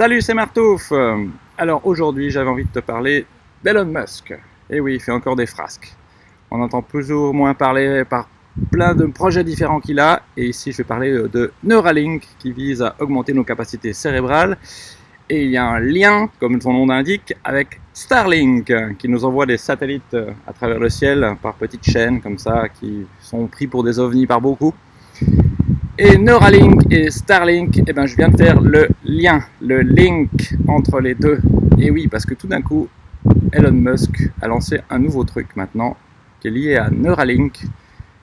Salut, c'est Martouf Alors aujourd'hui, j'avais envie de te parler d'Elon Musk. Et oui, il fait encore des frasques. On entend plus ou moins parler par plein de projets différents qu'il a. Et ici, je vais parler de Neuralink qui vise à augmenter nos capacités cérébrales. Et il y a un lien, comme son nom l'indique, avec Starlink qui nous envoie des satellites à travers le ciel par petites chaînes comme ça qui sont pris pour des ovnis par beaucoup. Et Neuralink et Starlink, eh ben, je viens de faire le lien, le link entre les deux. Et oui, parce que tout d'un coup, Elon Musk a lancé un nouveau truc maintenant qui est lié à Neuralink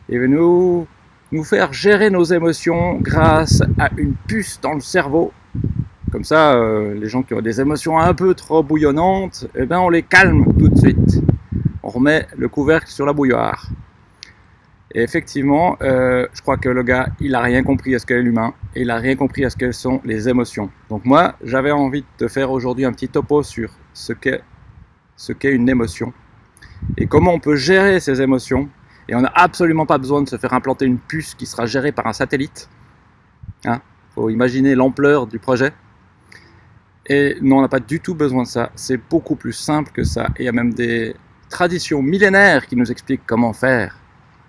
et veut nous, nous faire gérer nos émotions grâce à une puce dans le cerveau. Comme ça, euh, les gens qui ont des émotions un peu trop bouillonnantes, eh ben, on les calme tout de suite. On remet le couvercle sur la bouilloire. Et effectivement, euh, je crois que le gars, il a rien compris à ce qu'est l'humain et il a rien compris à ce qu'elles sont les émotions. Donc moi, j'avais envie de faire aujourd'hui un petit topo sur ce qu'est une émotion et comment on peut gérer ces émotions. Et on n'a absolument pas besoin de se faire implanter une puce qui sera gérée par un satellite. Hein faut imaginer l'ampleur du projet. Et non, on n'a pas du tout besoin de ça. C'est beaucoup plus simple que ça. Et il y a même des traditions millénaires qui nous expliquent comment faire.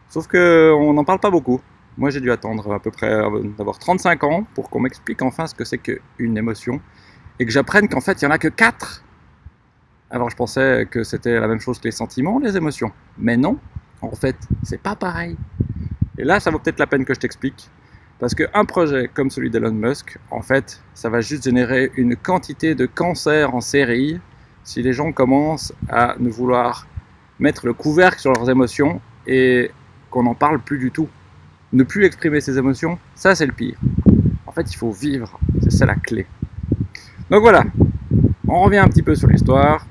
Sauf qu'on n'en parle pas beaucoup. Moi, j'ai dû attendre à peu près euh, d'avoir 35 ans pour qu'on m'explique enfin ce que c'est qu'une émotion et que j'apprenne qu'en fait, il n'y en a que 4. Alors, je pensais que c'était la même chose que les sentiments, les émotions. Mais non, en fait, c'est pas pareil. Et là, ça vaut peut-être la peine que je t'explique. Parce qu'un projet comme celui d'Elon Musk, en fait, ça va juste générer une quantité de cancers en série si les gens commencent à ne vouloir mettre le couvercle sur leurs émotions et qu'on n'en parle plus du tout. Ne plus exprimer ses émotions, ça c'est le pire. En fait, il faut vivre, c'est ça la clé. Donc voilà, on revient un petit peu sur l'histoire.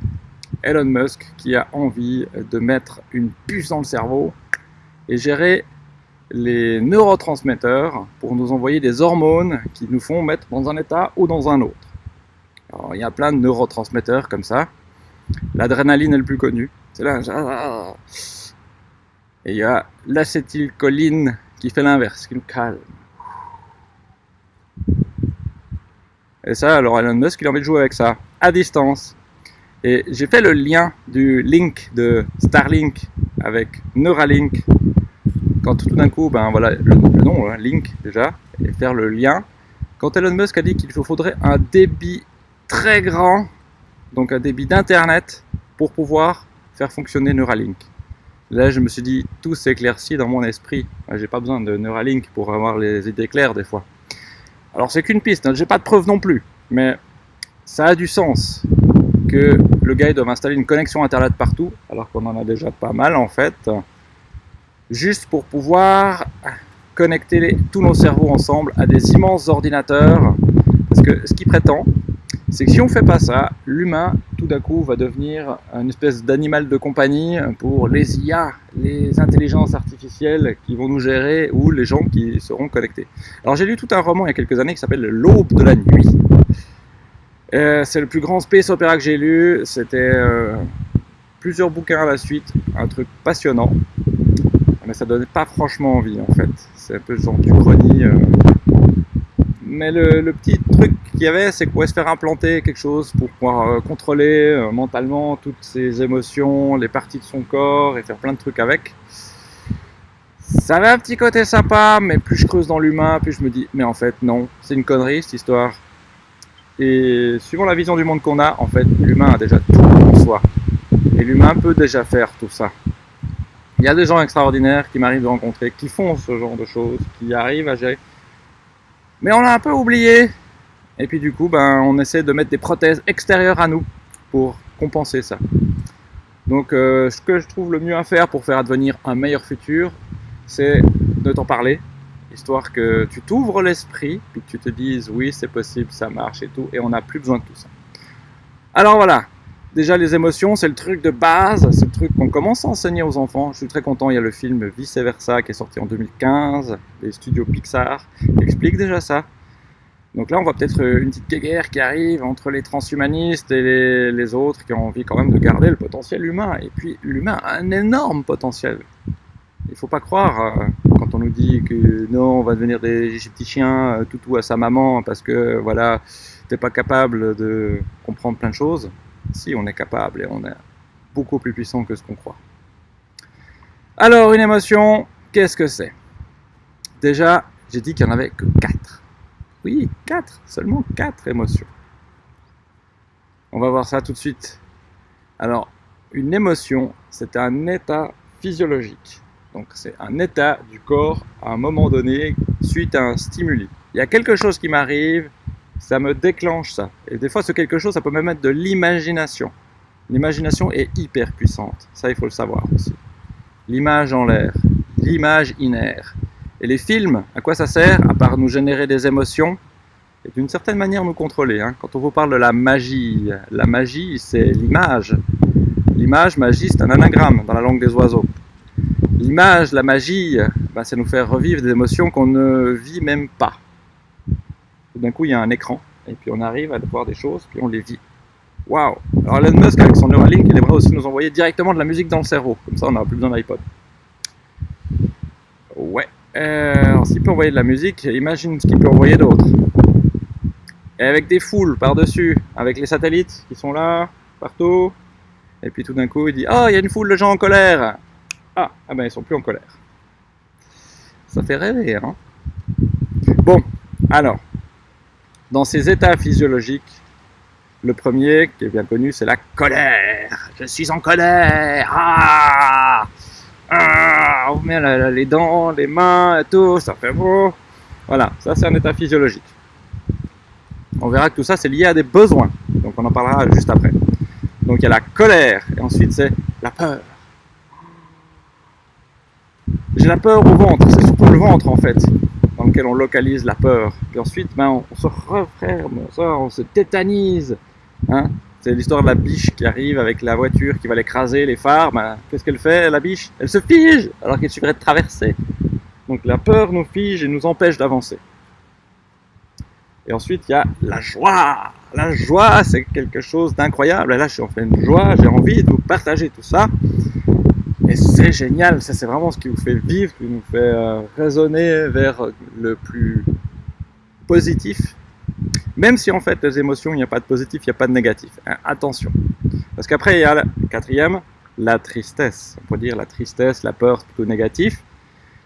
Elon Musk qui a envie de mettre une puce dans le cerveau et gérer les neurotransmetteurs pour nous envoyer des hormones qui nous font mettre dans un état ou dans un autre. Alors, il y a plein de neurotransmetteurs comme ça. L'adrénaline est le plus connu. C'est là, et il y a l'acétylcholine qui fait l'inverse, qui nous calme. Et ça, alors Elon Musk, il a envie de jouer avec ça, à distance. Et j'ai fait le lien du link de Starlink avec Neuralink. Quand tout d'un coup, ben voilà, le, nom, hein, Link déjà, et faire le lien. Quand Elon Musk a dit qu'il faudrait un débit très grand, donc un débit d'internet, pour pouvoir faire fonctionner Neuralink. Là, je me suis dit, tout s'éclaircit dans mon esprit. J'ai pas besoin de Neuralink pour avoir les idées claires des fois. Alors c'est qu'une piste, hein. j'ai pas de preuve non plus, mais ça a du sens que le gars doit installer une connexion internet partout, alors qu'on en a déjà pas mal en fait, juste pour pouvoir connecter tous nos cerveaux ensemble à des immenses ordinateurs. Parce que ce qu'il prétend, c'est que si on fait pas ça, l'humain, tout d'un coup, va devenir une espèce d'animal de compagnie pour les IA, les intelligences artificielles qui vont nous gérer ou les gens qui seront connectés. Alors j'ai lu tout un roman il y a quelques années qui s'appelle L'aube de la nuit. Euh, c'est le plus grand space opéra que j'ai lu. C'était euh, plusieurs bouquins à la suite, un truc passionnant. Mais ça donnait pas franchement envie en fait. C'est un peu genre du chrony. Euh, mais le, petit truc qu'il y avait, c'est qu'on pouvait se faire implanter quelque chose pour pouvoir euh, contrôler euh, mentalement toutes ses émotions, les parties de son corps et faire plein de trucs avec. Ça avait un petit côté sympa, mais plus je creuse dans l'humain, plus je me dis, mais en fait non, c'est une connerie cette histoire. Et suivant la vision du monde qu'on a, en fait, l'humain a déjà tout en soi. Et l'humain peut déjà faire tout ça. Il y a des gens extraordinaires qui m'arrivent de rencontrer, qui font ce genre de choses, qui arrivent à gérer. Mais on l'a un peu oublié. Et puis du coup, ben, on essaie de mettre des prothèses extérieures à nous pour compenser ça. Donc euh, ce que je trouve le mieux à faire pour faire advenir un meilleur futur, c'est de t'en parler, histoire que tu t'ouvres l'esprit, puis que tu te dises oui c'est possible, ça marche et tout, et on n'a plus besoin de tout ça. Alors voilà, Déjà, les émotions, c'est le truc de base, c'est le truc qu'on commence à enseigner aux enfants. Je suis très content, il y a le film Vice Versa qui est sorti en 2015, des studios Pixar, qui explique déjà ça. Donc là, on voit peut-être une petite guerre qui arrive entre les transhumanistes et les, autres qui ont envie quand même de garder le potentiel humain. Et puis, l'humain a un énorme potentiel. Il ne faut pas croire, euh, quand on nous dit que non, on va devenir des égyptiens, euh, toutou à sa maman, parce que voilà, t'es pas capable de comprendre plein de choses. Si, on est capable et on est beaucoup plus puissant que ce qu'on croit. Alors, une émotion, qu'est-ce que c'est? Déjà, j'ai dit qu'il n'y en avait que 4. Oui, 4, seulement 4 émotions. On va voir ça tout de suite. Alors, une émotion, c'est un état physiologique. Donc, c'est un état du corps à un moment donné suite à un stimuli. Il y a quelque chose qui m'arrive, ça me déclenche ça. Et des fois, ce quelque chose, ça peut même être de l'imagination. L'imagination est hyper puissante. Ça, il faut le savoir aussi. L'image en l'air, l'image inaire. Et les films, à quoi ça sert À part nous générer des émotions et d'une certaine manière nous contrôler. Hein. Quand on vous parle de la magie, la magie, c'est l'image. L'image, magie, c'est un anagramme dans la langue des oiseaux. L'image, la magie, bah, c'est nous faire revivre des émotions qu'on ne vit même pas. D'un coup, il y a un écran, et puis on arrive à voir des choses, puis on les vit. Waouh Alors Elon Musk, avec son Neuralink, il aimerait aussi nous envoyer directement de la musique dans le cerveau. Comme ça, on n'aura plus besoin d'iPod. Ouais. Euh, alors, s'il peut envoyer de la musique, imagine ce qu'il peut envoyer d'autre. Et avec des foules par-dessus, avec les satellites qui sont là, partout. Et puis tout d'un coup, il dit Oh, il y a une foule de gens en colère Ah, ah ben ils sont plus en colère. Ça fait rêver, hein Bon, alors, dans ces états physiologiques, le premier, qui est bien connu, c'est la colère. Je suis en colère. Ah, ah on met les dents, les mains, et tout, ça fait beau. Voilà, ça c'est un état physiologique. On verra que tout ça c'est lié à des besoins. Donc on en parlera juste après. Donc il y a la colère, et ensuite c'est la peur. J'ai la peur au ventre, c'est surtout le ventre en fait dans lequel on localise la peur. Puis ensuite, ben, on, se referme, on, on se tétanise. Hein c'est l'histoire de la biche qui arrive avec la voiture qui va l'écraser, les phares. Ben, Qu'est-ce qu'elle fait, la biche? Elle se fige alors qu'il suffirait de traverser. Donc la peur nous fige et nous empêche d'avancer. Et ensuite, il y a la joie. La joie, c'est quelque chose d'incroyable. Là, je suis en pleine joie, j'ai envie de vous partager tout ça. Et c'est génial, ça c'est vraiment ce qui vous fait vivre, qui vous fait euh, raisonner vers le plus positif. Même si en fait les émotions, il n'y a pas de positif, il n'y a pas de négatif. Hein, attention. Parce qu'après il y a la quatrième, la tristesse. On peut dire la tristesse, la peur, plutôt négatif.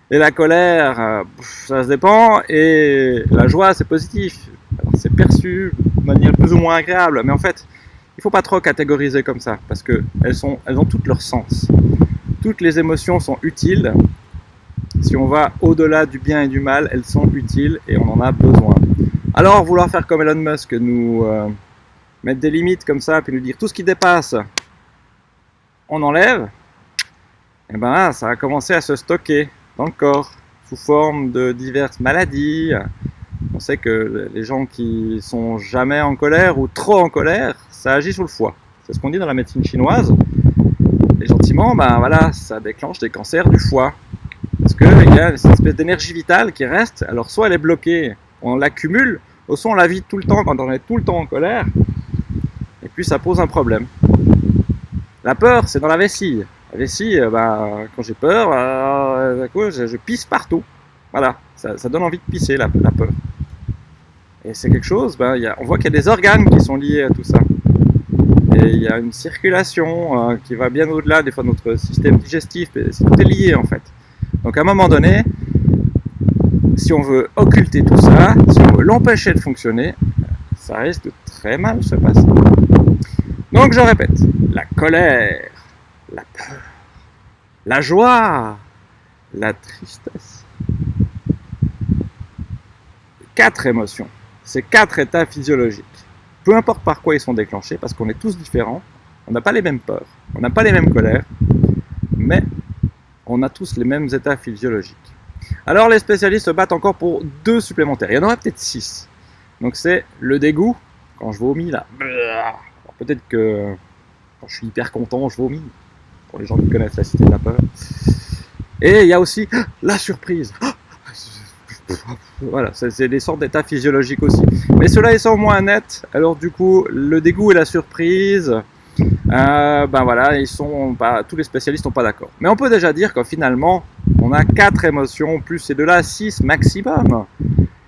Et la colère, euh, ça se dépend. Et la joie, c'est positif. c'est perçu de manière plus ou moins agréable. Mais en fait, il ne faut pas trop catégoriser comme ça. Parce qu'elles elles ont toutes leur sens toutes les émotions sont utiles. Si on va au-delà du bien et du mal, elles sont utiles et on en a besoin. Alors, vouloir faire comme Elon Musk, nous euh, mettre des limites comme ça, puis nous dire tout ce qui dépasse, on enlève, et eh ben ça a commencé à se stocker dans le corps sous forme de diverses maladies. On sait que les gens qui sont jamais en colère ou trop en colère, ça agit sur le foie. C'est ce qu'on dit dans la médecine chinoise. Et gentiment, ben voilà, ça déclenche des cancers du foie. Parce qu'il y a cette espèce d'énergie vitale qui reste. Alors soit elle est bloquée, on l'accumule, ou soit on la vide tout le temps quand on est tout le temps en colère. Et puis ça pose un problème. La peur, c'est dans la vessie. La vessie, ben, quand j'ai peur, euh, je, pisse partout. Voilà, ça, donne envie de pisser la, peur. Et c'est quelque chose, ben, y a, on voit qu'il y a des organes qui sont liés à tout ça. Et il y a une circulation euh, qui va bien au-delà des fois de notre système digestif, c'est tout est lié en fait. Donc à un moment donné, si on veut occulter tout ça, si on veut l'empêcher de fonctionner, ça risque de très mal se passer. Donc je répète, la colère, la peur, la joie, la tristesse. Quatre émotions, c'est quatre états physiologiques peu importe par quoi ils sont déclenchés, parce qu'on est tous différents, on n'a pas les mêmes peurs, on n'a pas les mêmes colères, mais on a tous les mêmes états physiologiques. Alors les spécialistes se battent encore pour deux supplémentaires, il y en aura peut-être six. Donc c'est le dégoût, quand je vomis là, peut-être que quand je suis hyper content, je vomis, pour les gens qui connaissent la cité de la peur. Et il y a aussi la surprise. Voilà, c'est des sortes d'états physiologiques aussi. Mais cela est au moins net. Alors du coup, le dégoût et la surprise, euh, ben voilà, ils sont pas, tous les spécialistes sont pas d'accord. Mais on peut déjà dire que finalement, on a quatre émotions plus ces deux-là, six maximum.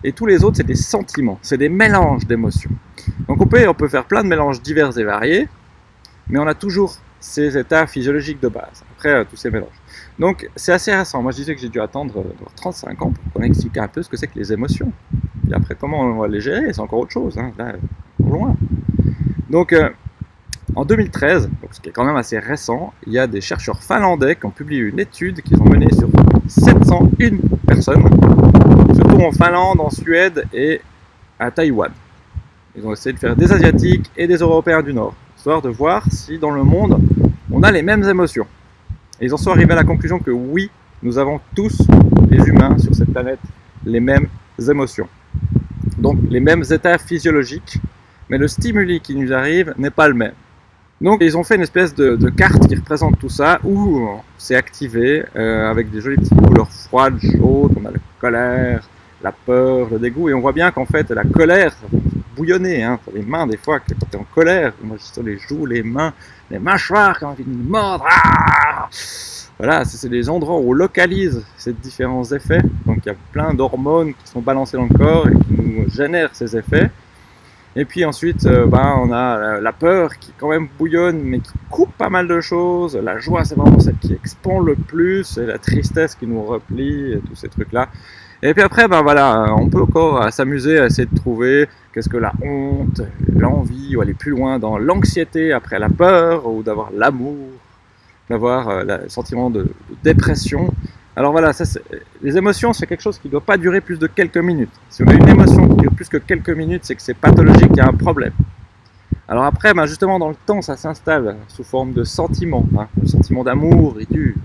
Et tous les autres, c'est des sentiments, c'est des mélanges d'émotions. Donc on peut, on peut faire plein de mélanges divers et variés, mais on a toujours ces états physiologiques de base, après euh, tous ces mélanges. Donc c'est assez récent. Moi je disais que j'ai dû attendre 35 euh, ans pour qu'on explique un peu ce que c'est que les émotions. Et après comment on va les gérer, c'est encore autre chose, hein, là, loin. Donc en 2013, donc ce qui est quand même assez récent, il y a des chercheurs finlandais qui ont publié une étude qu'ils ont menée sur 701 personnes, surtout en Finlande, en Suède et à Taïwan. Ils ont essayé de faire des Asiatiques et des Européens du Nord, histoire de voir si dans le monde on a les mêmes émotions. Et ils en sont arrivés à la conclusion que oui, nous avons tous, les humains sur cette planète, les mêmes émotions. Donc les mêmes états physiologiques, mais le stimuli qui nous arrive n'est pas le même. Donc ils ont fait une espèce de, carte qui représente tout ça, où c'est activé euh, avec des jolies petites couleurs froides, chaudes, on a la colère, la peur, le dégoût, et on voit bien qu'en fait la colère, bouillonner, hein, les mains des fois, quand tu es en colère, moi je les joues, les mains, les mâchoires qui ont envie de mordre, ah voilà, c'est des endroits où on localise ces différents effets, donc il y a plein d'hormones qui sont balancées dans le corps et qui nous génèrent ces effets, et puis ensuite, euh, ben, on a la peur qui quand même bouillonne, mais qui coupe pas mal de choses. La joie, c'est vraiment celle qui expand le plus. Et la tristesse qui nous replie, et tous ces trucs-là. Et puis après, ben voilà, on peut encore s'amuser à essayer de trouver qu'est-ce que la honte, l'envie, ou aller plus loin dans l'anxiété après la peur, ou d'avoir l'amour, d'avoir euh, le sentiment de, dépression. Alors voilà, ça, les émotions, c'est quelque chose qui ne doit pas durer plus de quelques minutes. Si on a une émotion qui dure plus que quelques minutes, c'est que c'est pathologique, il y a un problème. Alors après, ben justement, dans le temps, ça s'installe sous forme de sentiment, hein, le sentiment d'amour et du...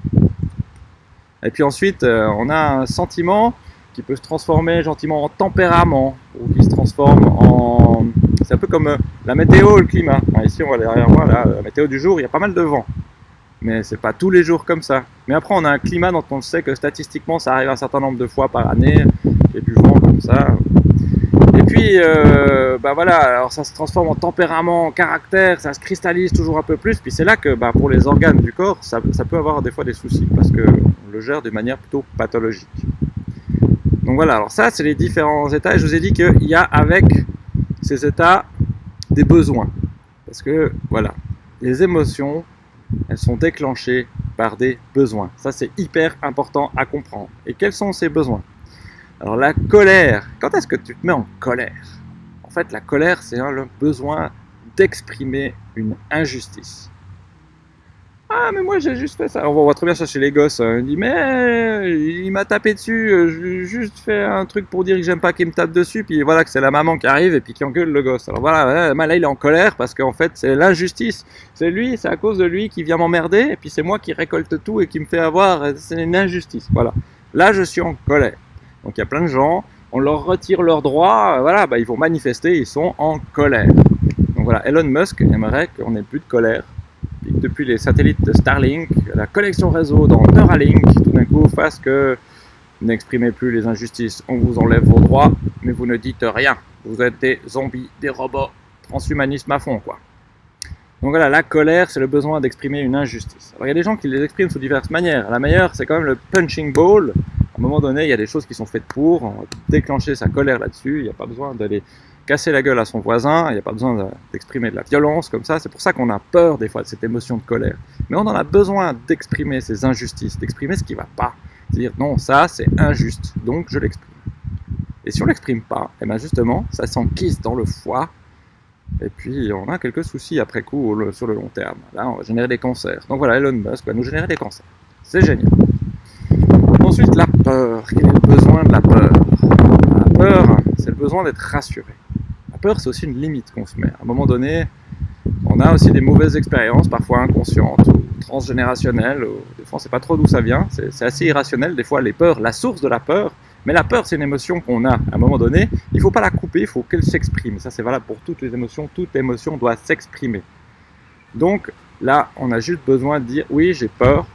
Et puis ensuite, euh, on a un sentiment qui peut se transformer gentiment en tempérament, ou qui se transforme en... C'est un peu comme euh, la météo, le climat. ici, on voit derrière moi, la météo du jour, il y a pas mal de vent. Mais c'est pas tous les jours comme ça. Mais après, on a un climat dont on sait que statistiquement, ça arrive un certain nombre de fois par année. Il y a du vent comme ça. Et puis, euh, bah voilà, alors ça se transforme en tempérament, en caractère, ça se cristallise toujours un peu plus. Puis c'est là que bah, pour les organes du corps, ça, ça peut avoir des fois des soucis parce qu'on le gère de manière plutôt pathologique. Donc voilà, alors ça, c'est les différents états. Et je vous ai dit qu'il y a avec ces états des besoins. Parce que, voilà, les émotions, elles sont déclenchées par des besoins. Ça, c'est hyper important à comprendre. Et quels sont ces besoins? Alors la colère, quand est-ce que tu te mets en colère? En fait, la colère, c'est le besoin d'exprimer une injustice. Ah, mais moi j'ai juste fait ça. On voit très bien ça chez les gosses. Hein. Il dit, mais il m'a tapé dessus. Euh, j'ai juste fait un truc pour dire que j'aime pas qu'il me tape dessus. Puis voilà que c'est la maman qui arrive et puis qui engueule le gosse. Alors voilà, là il est en colère parce qu'en fait c'est l'injustice. C'est lui, c'est à cause de lui qui vient m'emmerder. Et puis c'est moi qui récolte tout et qui me fait avoir. C'est une injustice. Voilà. Là je suis en colère. Donc il y a plein de gens. On leur retire leurs droits. Voilà, bah, ils vont manifester. Ils sont en colère. Donc voilà, Elon Musk aimerait qu'on ait plus de colère depuis les satellites de Starlink, la connexion réseau dans Neuralink, tout d'un coup fasse que n'exprimez plus les injustices, on vous enlève vos droits, mais vous ne dites rien. Vous êtes des zombies, des robots, transhumanisme à fond, quoi. Donc voilà, la colère, c'est le besoin d'exprimer une injustice. Alors il y a des gens qui les expriment sous diverses manières. La meilleure, c'est quand même le punching ball. À un moment donné, il y a des choses qui sont faites pour, déclencher sa colère là-dessus, il n'y a pas besoin d'aller casser la gueule à son voisin, il n'y a pas besoin d'exprimer de la violence comme ça, c'est pour ça qu'on a peur des fois de cette émotion de colère. Mais on en a besoin d'exprimer ces injustices, d'exprimer ce qui ne va pas. Dire non, ça c'est injuste, donc je l'exprime. Et si on l'exprime pas, et eh bien justement, ça s'enquise dans le foie, et puis on a quelques soucis après coup sur le long terme. Là, on va générer des cancers. Donc voilà, Elon Musk va nous générer des cancers. C'est génial. Ensuite, la peur. Quel est le besoin de la peur? La peur, c'est le besoin d'être rassuré peur, c'est aussi une limite qu'on se met. À un moment donné, on a aussi des mauvaises expériences, parfois inconscientes ou transgénérationnelles. des fois, on ne sait pas trop d'où ça vient. C'est assez irrationnel, des fois, les peurs, la source de la peur. Mais la peur, c'est une émotion qu'on a à un moment donné. Il ne faut pas la couper, il faut qu'elle s'exprime. Ça, c'est valable pour toutes les émotions. Toute émotion doit s'exprimer. Donc, là, on a juste besoin de dire oui, j'ai peur.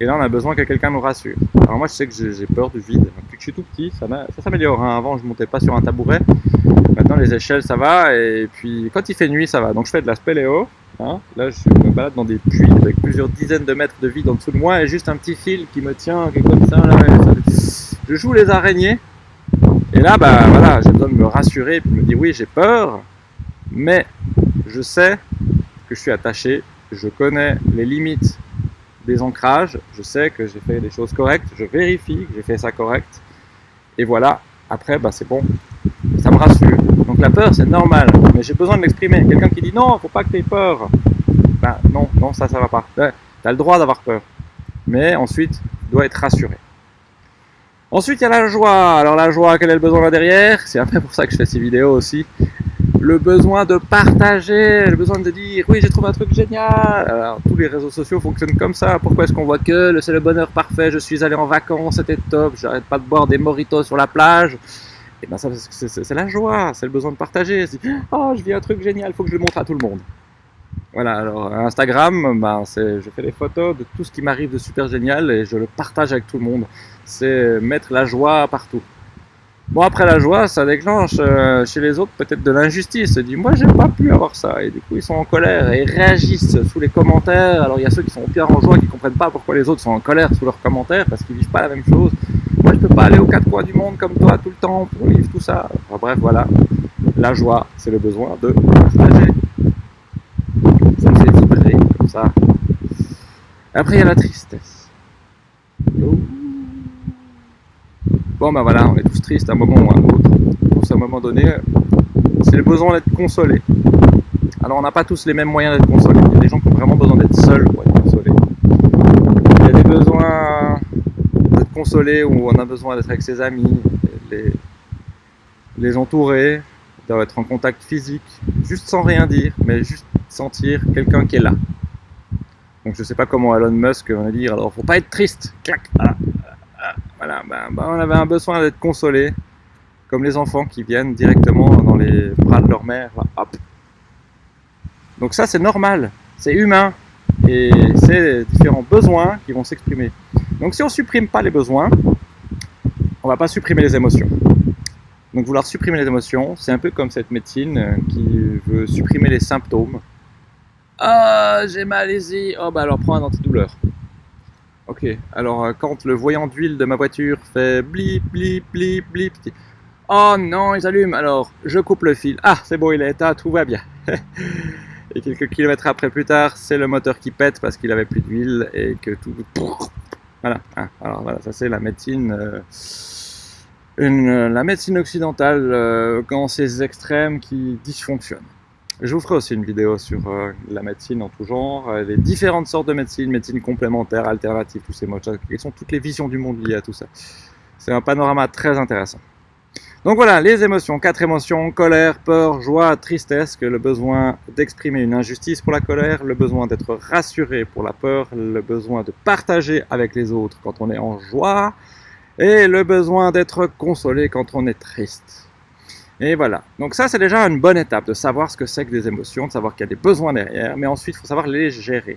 Et là, on a besoin que quelqu'un nous rassure. Alors, moi, je sais que j'ai peur du vide. Depuis que je suis tout petit, ça, s'améliore. Hein. Avant, je montais pas sur un tabouret. Maintenant, les échelles, ça va. Et puis, quand il fait nuit, ça va. Donc, je fais de la spéléo. Hein. Là, je me balade dans des puits avec plusieurs dizaines de mètres de vide en dessous de moi et juste un petit fil qui me tient comme ça. Je joue les araignées. Et là, bah voilà, j'ai besoin de me rassurer et puis me dire oui, j'ai peur. Mais je sais que je suis attaché, je connais les limites des ancrages, je sais que j'ai fait des choses correctes, je vérifie que j'ai fait ça correct, et voilà, après, bah, c'est bon, ça me rassure. Donc la peur, c'est normal, mais j'ai besoin de l'exprimer. Quelqu'un qui dit non, faut pas que tu aies peur. Ben non, non, ça, ça va pas. Tu as le droit d'avoir peur. Mais ensuite, tu dois être rassuré. Ensuite, il y a la joie. Alors la joie, quel est le besoin là derrière? C'est un peu pour ça que je fais ces vidéos aussi. Le besoin de partager, le besoin de dire oui j'ai trouvé un truc génial. Alors tous les réseaux sociaux fonctionnent comme ça. Pourquoi est-ce qu'on voit que c'est le bonheur parfait Je suis allé en vacances, c'était top. J'arrête pas de boire des moritos sur la plage. Et ben ça c'est la joie, c'est le besoin de partager. Oh je vis un truc génial, faut que je le montre à tout le monde. Voilà, alors Instagram, ben, je fais des photos de tout ce qui m'arrive de super génial et je le partage avec tout le monde. C'est mettre la joie partout. Bon, après la joie, ça déclenche euh, chez les autres peut-être de l'injustice. Ils disent, moi, j'ai pas pu avoir ça. Et du coup, ils sont en colère et réagissent sous les commentaires. Alors, il y a ceux qui sont au pire en joie, qui comprennent pas pourquoi les autres sont en colère sous leurs commentaires parce qu'ils vivent pas la même chose. Moi, je peux pas aller aux quatre coins du monde comme toi tout le temps pour vivre tout ça. Enfin, bref, voilà. La joie, c'est le besoin de partager. Ça me fait comme ça. Après, il y a la tristesse. Bon, ben voilà, on est tous tristes à un moment ou à un autre. Pour un moment donné, c'est le besoin d'être consolé. Alors, on n'a pas tous les mêmes moyens d'être consolés. Il y a des gens qui ont vraiment besoin d'être seuls pour être consolés. Il y a des besoins d'être consolés où on a besoin d'être avec ses amis, les, les entourer, d'être en contact physique, juste sans rien dire, mais juste sentir quelqu'un qui est là. Donc je sais pas comment Elon Musk va dire, alors faut pas être triste, clac. Ben, ben, on avait un besoin d'être consolé, comme les enfants qui viennent directement dans les bras de leur mère, hop. Donc ça c'est normal, c'est humain, et c'est différents besoins qui vont s'exprimer. Donc si on supprime pas les besoins, on va pas supprimer les émotions. Donc vouloir supprimer les émotions, c'est un peu comme cette médecine euh, qui veut supprimer les symptômes. Ah, j'ai mal. Oh bah alors prends un antidouleur. Ok, alors euh, quand le voyant d'huile de ma voiture fait blip, blip, blip, blip, oh non, il s'allume, alors je coupe le fil. Ah, c'est bon, il est éteint, tout va bien. et quelques kilomètres après plus tard, c'est le moteur qui pète parce qu'il avait plus d'huile et que tout... Voilà, hein, alors voilà, ça c'est la médecine... Euh, une, la médecine occidentale euh, quand ces extrêmes qui dysfonctionnent. Je vous ferai aussi une vidéo sur euh, la médecine en tout genre, euh, les différentes sortes de médecine, médecine complémentaire, alternative, tous ces mots, quelles sont toutes les visions du monde liées à tout ça. C'est un panorama très intéressant. Donc voilà, les émotions, quatre émotions, colère, peur, joie, tristesse, que le besoin d'exprimer une injustice pour la colère, le besoin d'être rassuré pour la peur, le besoin de partager avec les autres quand on est en joie, et le besoin d'être consolé quand on est triste. Et voilà, donc ça c'est déjà une bonne étape de savoir ce que c'est que des émotions, de savoir qu'il y a des besoins derrière, mais ensuite il faut savoir les gérer.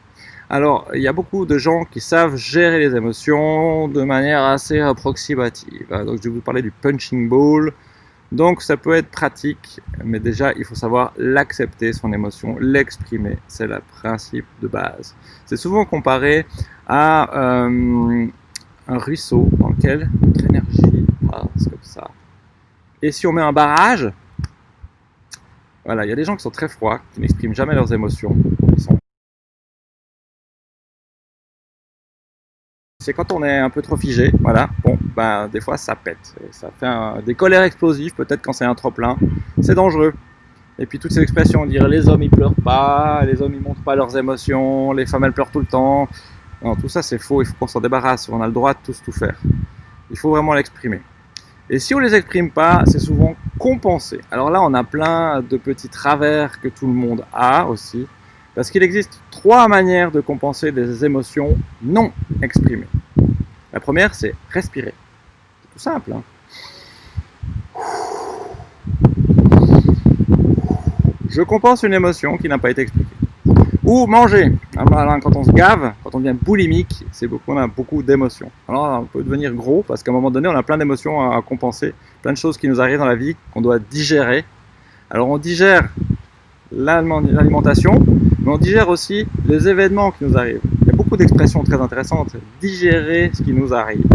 Alors il y a beaucoup de gens qui savent gérer les émotions de manière assez approximative. Donc je vais vous parler du punching ball, donc ça peut être pratique, mais déjà il faut savoir l'accepter son émotion, l'exprimer, c'est le principe de base. C'est souvent comparé à... Euh, un ruisseau dans lequel notre énergie passe comme ça. Et si on met un barrage, voilà, il y a des gens qui sont très froids, qui n'expriment jamais leurs émotions. C'est quand on est un peu trop figé, voilà, bon, ben, des fois ça pète. ça fait des colères explosives, peut-être quand c'est un trop plein. C'est dangereux. Et puis toutes ces expressions, dire les hommes ils pleurent pas, les hommes ils montrent pas leurs émotions, les femmes elles pleurent tout le temps. Non, tout ça c'est faux, il faut qu'on s'en débarrasse, on a le droit de tous tout faire. Il faut vraiment l'exprimer. Et si on les exprime pas, c'est souvent compensé. Alors là, on a plein de petits travers que tout le monde a aussi, parce qu'il existe trois manières de compenser des émotions non exprimées. La première, c'est respirer. C'est tout simple. Hein. Je compense une émotion qui n'a pas été expliquée. Ou manger. Alors, quand on se gave, on devient boulimique, c'est beaucoup, on a beaucoup d'émotions. Alors on peut devenir gros parce qu'à un moment donné, on a plein d'émotions à, compenser, plein de choses qui nous arrivent dans la vie qu'on doit digérer. Alors on digère l'alimentation, mais on digère aussi les événements qui nous arrivent. Il y a beaucoup d'expressions très intéressantes. Digérer ce qui nous arrive.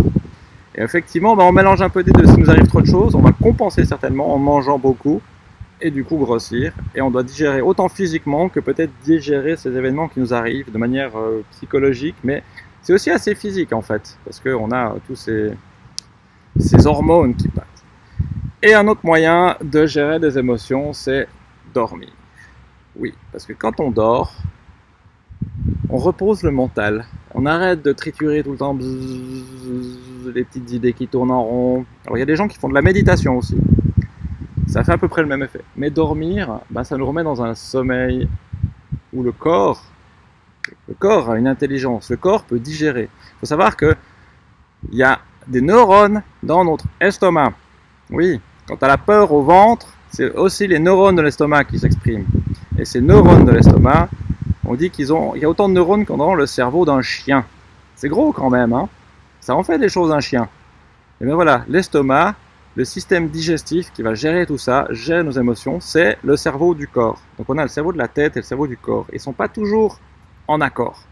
Et effectivement, ben, on mélange un peu des deux. Si nous arrive trop de choses, on va compenser certainement en mangeant beaucoup et du coup grossir. Et on doit digérer autant physiquement que peut-être digérer ces événements qui nous arrivent de manière euh, psychologique, mais c'est aussi assez physique en fait, parce qu'on a tous ces, ces hormones qui passent. Et un autre moyen de gérer des émotions, c'est dormir. Oui, parce que quand on dort, on repose le mental. On arrête de triturer tout le temps les petites idées qui tournent en rond. Alors il y a des gens qui font de la méditation aussi. Ça fait à peu près le même effet. Mais dormir, ben, ça nous remet dans un sommeil où le corps, le corps a une intelligence. Le corps peut digérer. Il faut savoir que il y a des neurones dans notre estomac. Oui, quand tu as la peur au ventre, c'est aussi les neurones de l'estomac qui s'expriment. Et ces neurones de l'estomac, on dit qu'ils ont, il y a autant de neurones qu'en dans le cerveau d'un chien. C'est gros quand même, hein Ça en fait des choses un chien. Et bien voilà, l'estomac, le système digestif qui va gérer tout ça, gère nos émotions, c'est le cerveau du corps. Donc on a le cerveau de la tête et le cerveau du corps. Ils ne sont pas toujours en accord.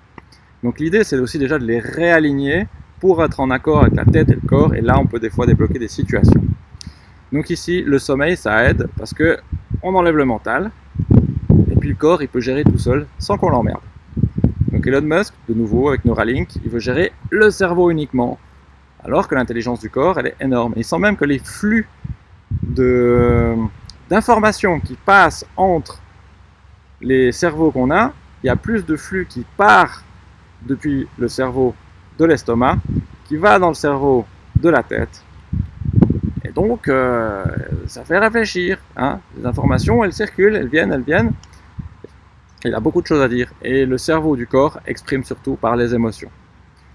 Donc l'idée, c'est aussi déjà de les réaligner pour être en accord avec la tête et le corps. Et là, on peut des fois débloquer des situations. Donc ici, le sommeil, ça aide parce que on enlève le mental, et puis le corps, il peut gérer tout seul sans qu'on l'emmerde. Donc Elon Musk, de nouveau avec Neuralink, il veut gérer le cerveau uniquement, alors que l'intelligence du corps, elle est énorme. il sent même que les flux d'informations qui passent entre les cerveaux qu'on a, il y a plus de flux qui part depuis le cerveau de l'estomac, qui va dans le cerveau de la tête, donc, euh, ça fait réfléchir. Hein. Les informations, elles circulent, elles viennent, elles viennent. Il a beaucoup de choses à dire. Et le cerveau du corps exprime surtout par les émotions.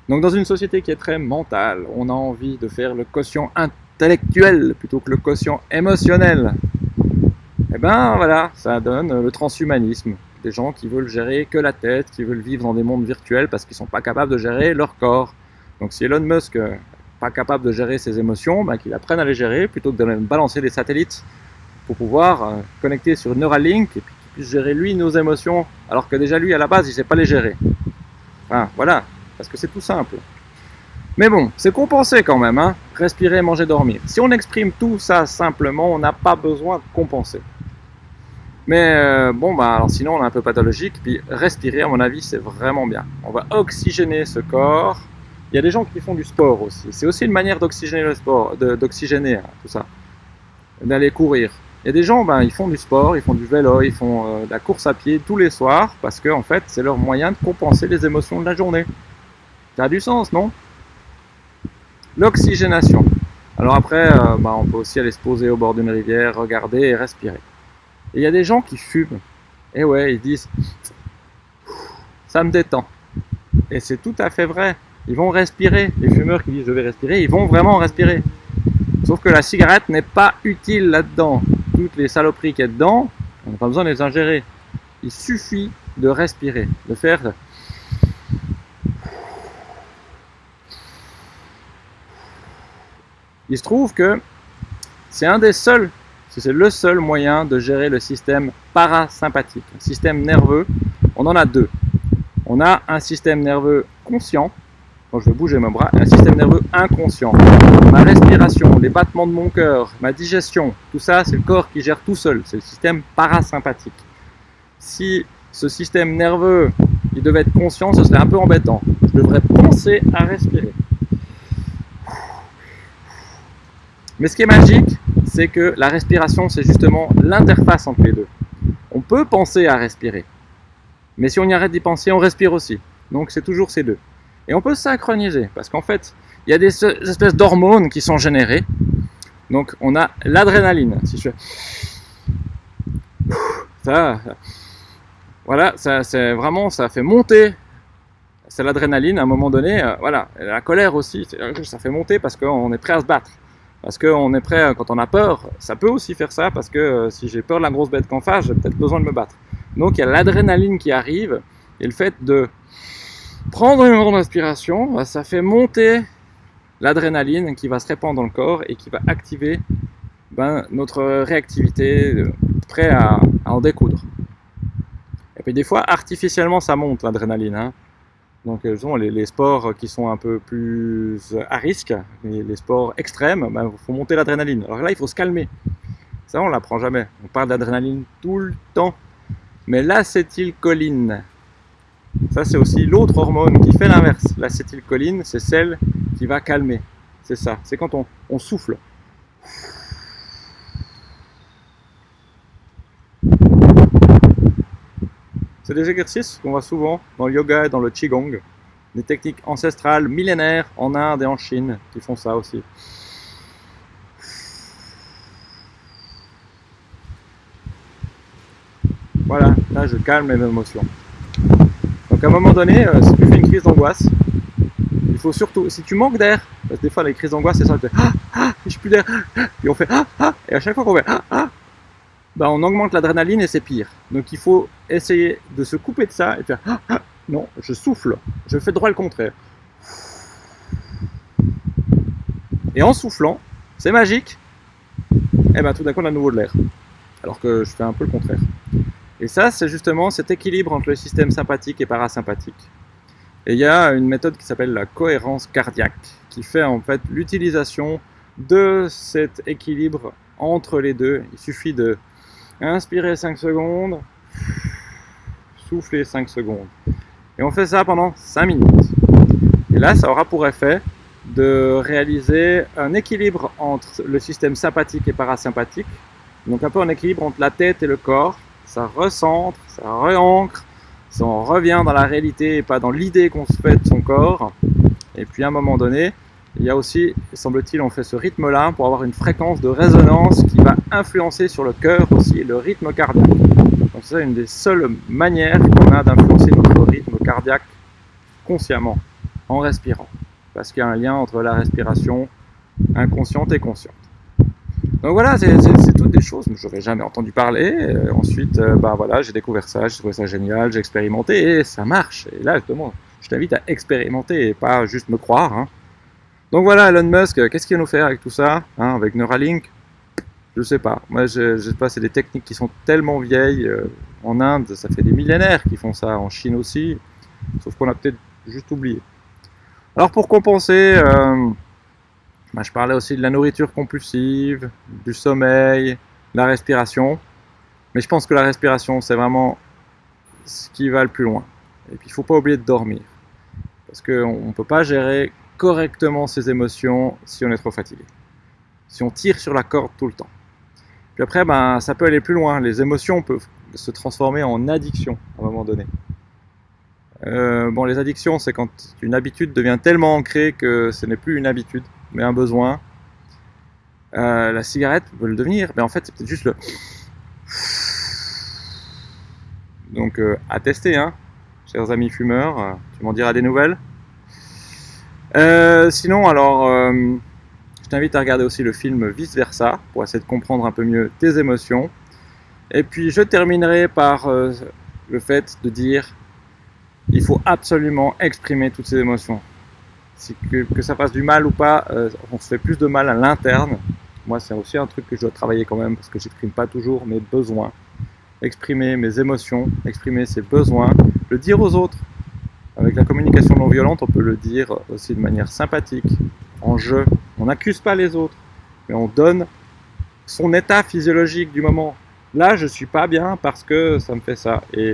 Donc, dans une société qui est très mentale, on a envie de faire le quotient intellectuel plutôt que le quotient émotionnel. Eh ben voilà, ça donne le transhumanisme. Des gens qui veulent gérer que la tête, qui veulent vivre dans des mondes virtuels parce qu'ils sont pas capables de gérer leur corps. Donc si Elon Musk pas capable de gérer ses émotions, ben, qu'il apprenne à les gérer plutôt que de balancer des satellites pour pouvoir euh, connecter sur Neuralink et puis qu'il puisse gérer lui nos émotions alors que déjà lui à la base il sait pas les gérer. Enfin, voilà, parce que c'est tout simple. Mais bon, c'est compensé quand même, hein respirer, manger, dormir. Si on exprime tout ça simplement, on n'a pas besoin de compenser. Mais euh, bon, bah, alors sinon on est un peu pathologique, puis respirer à mon avis c'est vraiment bien. On va oxygéner ce corps, il y a des gens qui font du sport aussi. C'est aussi une manière d'oxygéner le sport, d'oxygéner hein, tout ça, d'aller courir. Il y a des gens, ben, ils font du sport, ils font du vélo, ils font euh, de la course à pied tous les soirs parce que en fait, c'est leur moyen de compenser les émotions de la journée. Ça a du sens, non? L'oxygénation. Alors après, euh, ben, on peut aussi aller se poser au bord d'une rivière, regarder et respirer. Et il y a des gens qui fument. Et ouais, ils disent, ça me détend. Et c'est tout à fait vrai ils vont respirer. Les fumeurs qui disent je vais respirer, ils vont vraiment respirer. Sauf que la cigarette n'est pas utile là-dedans. Toutes les saloperies qu'il y a dedans, on n'a pas besoin de les ingérer. Il suffit de respirer, de faire Il se trouve que c'est un des seuls, c'est le seul moyen de gérer le système parasympathique, un système nerveux. On en a deux. On a un système nerveux conscient, je vais bouger mon bras, un système nerveux inconscient. Ma respiration, les battements de mon cœur, ma digestion, tout ça, c'est le corps qui gère tout seul. C'est le système parasympathique. Si ce système nerveux, il devait être conscient, ce serait un peu embêtant. Je devrais penser à respirer. Mais ce qui est magique, c'est que la respiration, c'est justement l'interface entre les deux. On peut penser à respirer. Mais si on y arrête d'y penser, on respire aussi. Donc c'est toujours ces deux. Et on peut synchroniser, parce qu'en fait, il y a des espèces d'hormones qui sont générées. Donc on a l'adrénaline. Si je fais... Ça, voilà, ça, c'est vraiment, ça fait monter. C'est l'adrénaline à un moment donné. Euh, voilà, la colère aussi, ça fait monter parce qu'on est prêt à se battre. Parce qu'on est prêt, quand on a peur, ça peut aussi faire ça, parce que euh, si j'ai peur de la grosse bête qu'en face, j'ai peut-être besoin de me battre. Donc il y a l'adrénaline qui arrive, et le fait de Prendre une grande inspiration, bah, ça fait monter l'adrénaline qui va se répandre dans le corps et qui va activer ben, notre réactivité, euh, prêt à, en découdre. Et puis des fois, artificiellement, ça monte l'adrénaline. Hein. Donc euh, les, les, sports qui sont un peu plus à risque, les, sports extrêmes, il ben, faut monter l'adrénaline. Alors là, il faut se calmer. Ça, on l'apprend jamais. On parle d'adrénaline tout le temps. Mais l'acétylcholine, ça c'est aussi l'autre hormone qui fait l'inverse. L'acétylcholine, c'est celle qui va calmer. C'est ça. C'est quand on souffle. C'est des exercices qu'on voit souvent dans le yoga et dans le qigong. Des techniques ancestrales millénaires en Inde et en Chine qui font ça aussi. Voilà, là je calme mes émotions. Donc à un moment donné, euh, si tu fais une crise d'angoisse, il faut surtout, si tu manques d'air, parce que des fois les crises d'angoisse c'est ça, tu fais ah, ah, j'ai plus d'air, et on fait ah, ah, et à chaque fois qu'on fait ah, ah, bah on augmente l'adrénaline et c'est pire. Donc il faut essayer de se couper de ça et faire ah, ah, non, je souffle, je fais droit le contraire. Et en soufflant, c'est magique, et ben tout d'un coup on a nouveau de l'air. Alors que je fais un peu le contraire. Et ça, c'est justement cet équilibre entre le système sympathique et parasympathique. Et il y a une méthode qui s'appelle la cohérence cardiaque, qui fait en fait l'utilisation de cet équilibre entre les deux. Il suffit de inspirer 5 secondes, souffler 5 secondes. Et on fait ça pendant 5 minutes. Et là, ça aura pour effet de réaliser un équilibre entre le système sympathique et parasympathique. Donc un peu un équilibre entre la tête et le corps ça recentre, ça réancre, ça revient dans la réalité et pas dans l'idée qu'on se fait de son corps. Et puis à un moment donné, il y a aussi, semble-t-il, on fait ce rythme-là pour avoir une fréquence de résonance qui va influencer sur le cœur aussi, le rythme cardiaque. Donc c'est une des seules manières qu'on a d'influencer notre rythme cardiaque consciemment, en respirant. Parce qu'il y a un lien entre la respiration inconsciente et consciente. Donc voilà, c'est toutes des choses que j'aurais jamais entendu parler. Euh, ensuite, euh, bah voilà, j'ai découvert ça, j'ai trouvé ça génial, j'ai expérimenté et ça marche. Et là, justement, je t'invite à expérimenter et pas juste me croire. Hein. Donc voilà, Elon Musk, qu'est-ce qu'il va nous faire avec tout ça hein, Avec Neuralink? Je sais pas. Moi, je, je sais pas, c'est des techniques qui sont tellement vieilles. Euh, en Inde, ça fait des millénaires qu'ils font ça, en Chine aussi. Sauf qu'on a peut-être juste oublié. Alors pour compenser... Bah, je parlais aussi de la nourriture compulsive, du sommeil, la respiration. Mais je pense que la respiration, c'est vraiment ce qui va le plus loin. Et puis, il ne faut pas oublier de dormir. Parce qu'on ne peut pas gérer correctement ses émotions si on est trop fatigué. Si on tire sur la corde tout le temps. Puis après, ben, ça peut aller plus loin. Les émotions peuvent se transformer en addiction à un moment donné. Euh, bon, les addictions, c'est quand une habitude devient tellement ancrée que ce n'est plus une habitude mais un besoin. Euh, la cigarette peut le devenir, mais en fait, c'est peut-être juste le. Donc, euh, à tester, hein, chers amis fumeurs, tu m'en diras des nouvelles? Sinon, alors, je t'invite à regarder aussi le film Vice Versa pour essayer de comprendre un peu mieux tes émotions. Et puis, je terminerai par le fait de dire il faut absolument exprimer toutes ces émotions que, ça fasse du mal ou pas, euh, on se fait plus de mal à l'interne. Moi, c'est aussi un truc que je dois travailler quand même parce que j'exprime pas toujours mes besoins. Exprimer mes émotions, exprimer ses besoins, le dire aux autres. Avec la communication non violente, on peut le dire aussi de manière sympathique, en jeu. On n'accuse pas les autres, mais on donne son état physiologique du moment. Là, je suis pas bien parce que ça me fait ça. Et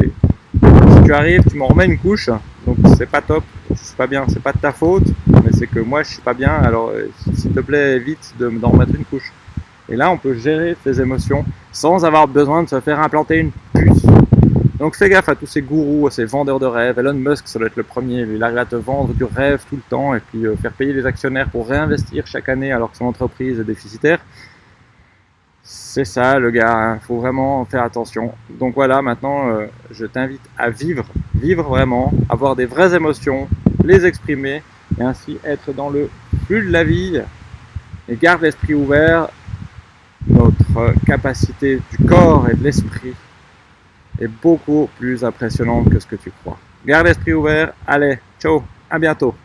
si tu arrives, tu m'en remets une couche, donc c'est pas top, c'est pas bien, c'est pas de ta faute, mais c'est que moi je suis pas bien, alors euh, s'il te plaît évite de d'en remettre une couche. Et là on peut gérer ses émotions sans avoir besoin de se faire implanter une. Donc fais gaffe à tous ces gourous, à ces vendeurs de rêves. Elon Musk, ça doit être le premier. Il arrive à te vendre du rêve tout le temps et puis euh, faire payer les actionnaires pour réinvestir chaque année alors que son entreprise est déficitaire. C'est ça le gars, il faut vraiment faire attention. Donc voilà, maintenant euh, je t'invite à vivre, vivre vraiment, avoir des vraies émotions, les exprimer et ainsi être dans le flux de la vie. Et garde l'esprit ouvert, notre capacité du corps et de l'esprit est beaucoup plus impressionnante que ce que tu crois. Garde l'esprit ouvert, allez, ciao, à bientôt.